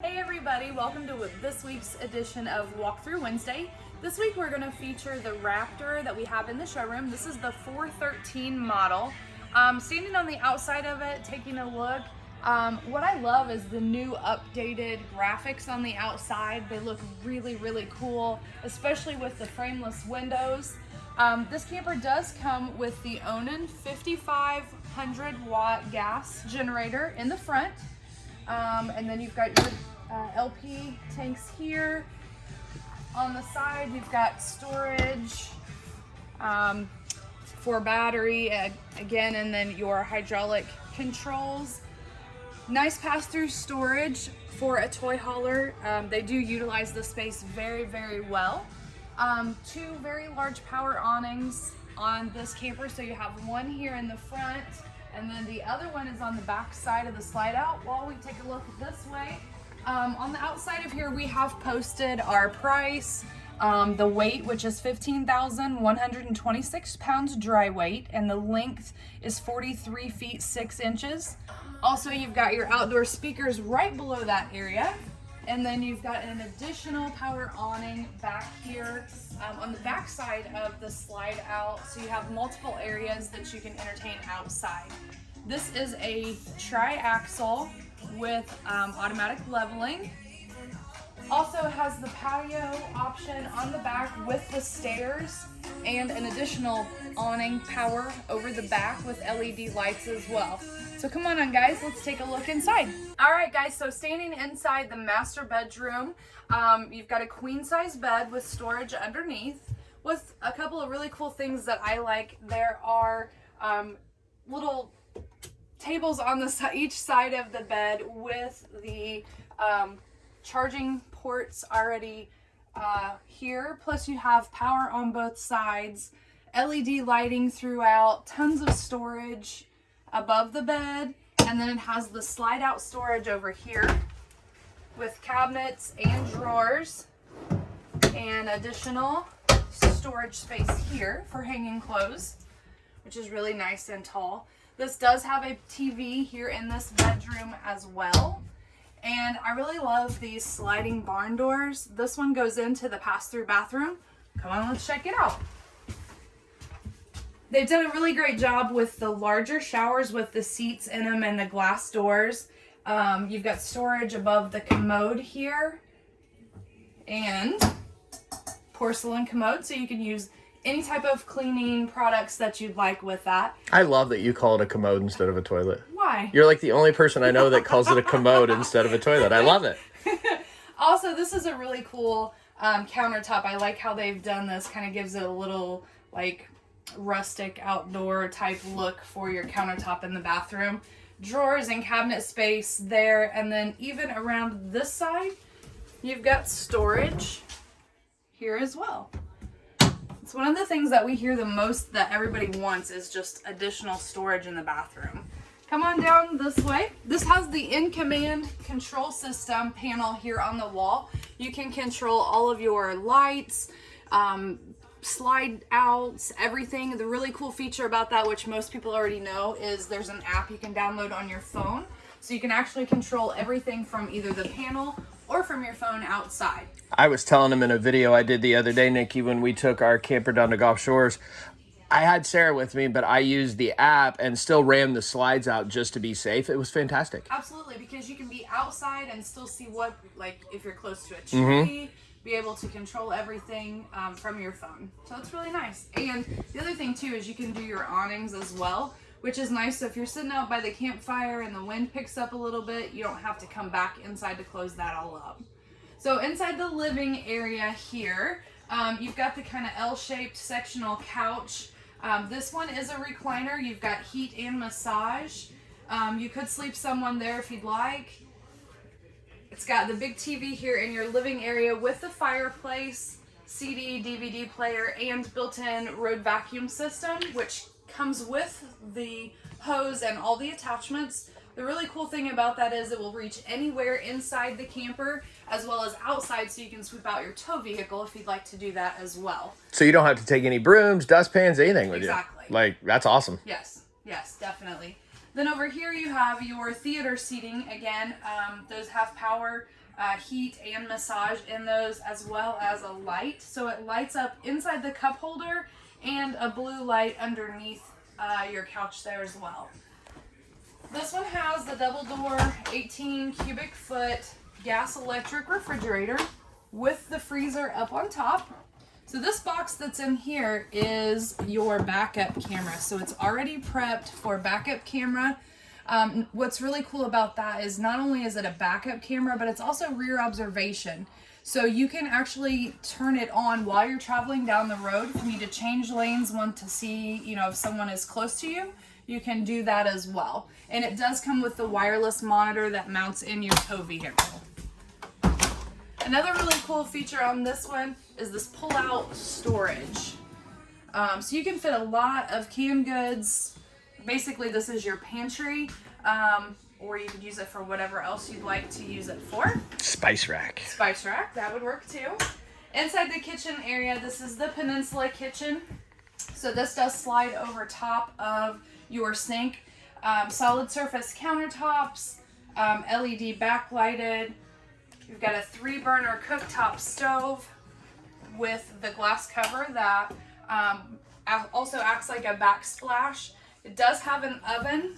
Hey everybody, welcome to this week's edition of Walkthrough Wednesday. This week we're going to feature the Raptor that we have in the showroom. This is the 413 model. Um, standing on the outside of it, taking a look, um, what I love is the new updated graphics on the outside. They look really, really cool, especially with the frameless windows. Um, this camper does come with the Onan 5500 watt gas generator in the front. Um, and then you've got your uh, LP tanks here. On the side, you've got storage um, for battery uh, again, and then your hydraulic controls. Nice pass-through storage for a toy hauler. Um, they do utilize the space very, very well. Um, two very large power awnings on this camper. So you have one here in the front and then the other one is on the back side of the slide out. While we take a look this way, um, on the outside of here, we have posted our price, um, the weight, which is 15,126 pounds dry weight, and the length is 43 feet 6 inches. Also, you've got your outdoor speakers right below that area. And then you've got an additional power awning back here um, on the back side of the slide out. So you have multiple areas that you can entertain outside. This is a tri-axle with um, automatic leveling. Also has the patio option on the back with the stairs and an additional awning power over the back with LED lights as well. So come on on guys, let's take a look inside. All right guys, so standing inside the master bedroom, um, you've got a queen size bed with storage underneath with a couple of really cool things that I like. There are um, little tables on the each side of the bed with the um, charging ports already uh, here. Plus you have power on both sides, LED lighting throughout, tons of storage, above the bed and then it has the slide out storage over here with cabinets and drawers and additional storage space here for hanging clothes which is really nice and tall. This does have a TV here in this bedroom as well. And I really love these sliding barn doors. This one goes into the pass-through bathroom. Come on, let's check it out. They've done a really great job with the larger showers with the seats in them and the glass doors. Um, you've got storage above the commode here and porcelain commode so you can use any type of cleaning products that you'd like with that. I love that you call it a commode instead of a toilet. Why? You're like the only person I know that calls it a commode instead of a toilet. I love it. also, this is a really cool um, countertop. I like how they've done this. Kind of gives it a little like rustic outdoor type look for your countertop in the bathroom. Drawers and cabinet space there. And then even around this side, you've got storage here as well. One of the things that we hear the most that everybody wants is just additional storage in the bathroom. Come on down this way. This has the in-command control system panel here on the wall. You can control all of your lights, um, slide outs, everything. The really cool feature about that, which most people already know, is there's an app you can download on your phone. So you can actually control everything from either the panel or from your phone outside. I was telling him in a video I did the other day, Nikki, when we took our camper down to Gulf Shores, I had Sarah with me, but I used the app and still ran the slides out just to be safe. It was fantastic. Absolutely, because you can be outside and still see what, like, if you're close to a tree, mm -hmm be able to control everything um, from your phone. So it's really nice. And the other thing too is you can do your awnings as well, which is nice. So if you're sitting out by the campfire and the wind picks up a little bit, you don't have to come back inside to close that all up. So inside the living area here, um, you've got the kind of L-shaped sectional couch. Um, this one is a recliner. You've got heat and massage. Um, you could sleep someone there if you'd like. It's got the big TV here in your living area with the fireplace, CD, DVD player, and built-in road vacuum system, which comes with the hose and all the attachments. The really cool thing about that is it will reach anywhere inside the camper as well as outside so you can sweep out your tow vehicle if you'd like to do that as well. So you don't have to take any brooms, dustpans, anything with exactly. you. Exactly. Like, that's awesome. Yes, yes, definitely. Then over here you have your theater seating. Again, um, those have power uh, heat and massage in those, as well as a light. So it lights up inside the cup holder a blue light underneath uh, your couch there as well. This one has the double door 18 cubic foot gas electric refrigerator with the freezer up on top. So this box that's in here is your backup camera. So it's already prepped for backup camera. Um, what's really cool about that is not only is it a backup camera, but it's also rear observation. So you can actually turn it on while you're traveling down the road. If you need to change lanes, want to see, you know, if someone is close to you, you can do that as well. And it does come with the wireless monitor that mounts in your tow vehicle. Another really cool feature on this one is this pull-out storage. Um, so you can fit a lot of canned goods. Basically, this is your pantry, um, or you could use it for whatever else you'd like to use it for. Spice rack. Spice rack, that would work too. Inside the kitchen area, this is the Peninsula kitchen. So this does slide over top of your sink. Um, solid surface countertops, um, LED backlighted. You've got a three burner cooktop stove with the glass cover that um, also acts like a backsplash. It does have an oven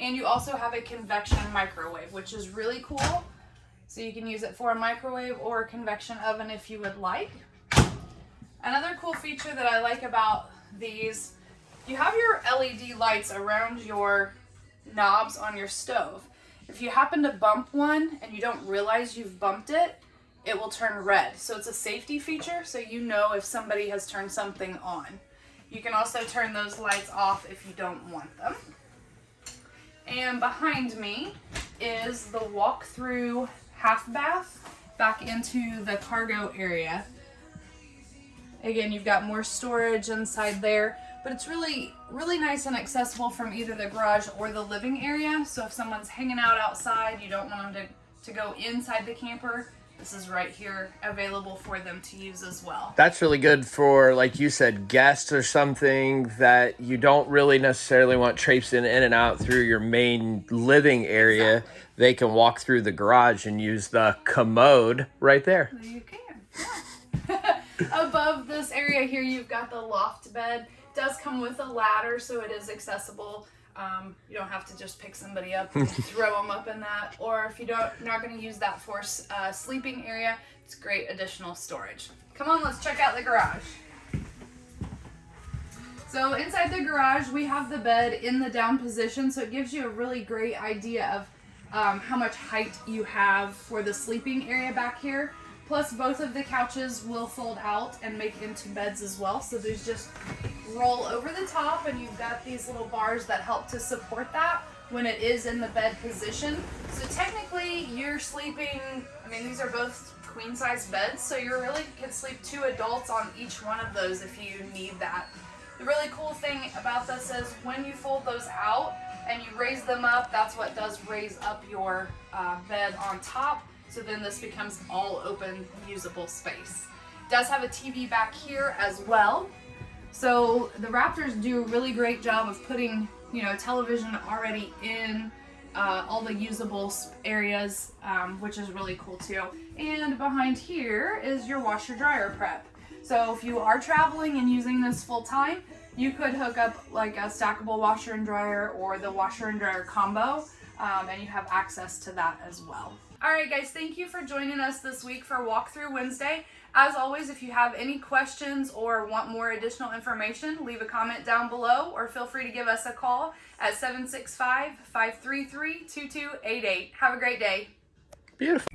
and you also have a convection microwave, which is really cool. So you can use it for a microwave or a convection oven if you would like. Another cool feature that I like about these, you have your LED lights around your knobs on your stove. If you happen to bump one and you don't realize you've bumped it, it will turn red. So it's a safety feature so you know if somebody has turned something on. You can also turn those lights off if you don't want them. And behind me is the walk-through half bath back into the cargo area. Again, you've got more storage inside there, but it's really, really nice and accessible from either the garage or the living area. So if someone's hanging out outside, you don't want them to, to go inside the camper, this is right here available for them to use as well. That's really good for, like you said, guests or something that you don't really necessarily want traipsing in and out through your main living area. Exactly. They can walk through the garage and use the commode right there. You can. Yeah. Above this area here, you've got the loft bed. It does come with a ladder, so it is accessible um, you don't have to just pick somebody up and throw them up in that. Or if you don't, not going to use that for uh, sleeping area, it's great additional storage. Come on, let's check out the garage. So inside the garage, we have the bed in the down position, so it gives you a really great idea of um, how much height you have for the sleeping area back here. Plus, both of the couches will fold out and make into beds as well. So there's just roll over the top and you've got these little bars that help to support that when it is in the bed position. So technically you're sleeping, I mean these are both queen size beds, so you really can sleep two adults on each one of those if you need that. The really cool thing about this is when you fold those out and you raise them up, that's what does raise up your uh, bed on top. So then this becomes all open usable space. Does have a TV back here as well. So the Raptors do a really great job of putting, you know, television already in uh, all the usable areas, um, which is really cool too. And behind here is your washer dryer prep. So if you are traveling and using this full time, you could hook up like a stackable washer and dryer or the washer and dryer combo, um, and you have access to that as well. All right, guys, thank you for joining us this week for Walkthrough Wednesday. As always, if you have any questions or want more additional information, leave a comment down below or feel free to give us a call at 765-533-2288. Have a great day. Beautiful.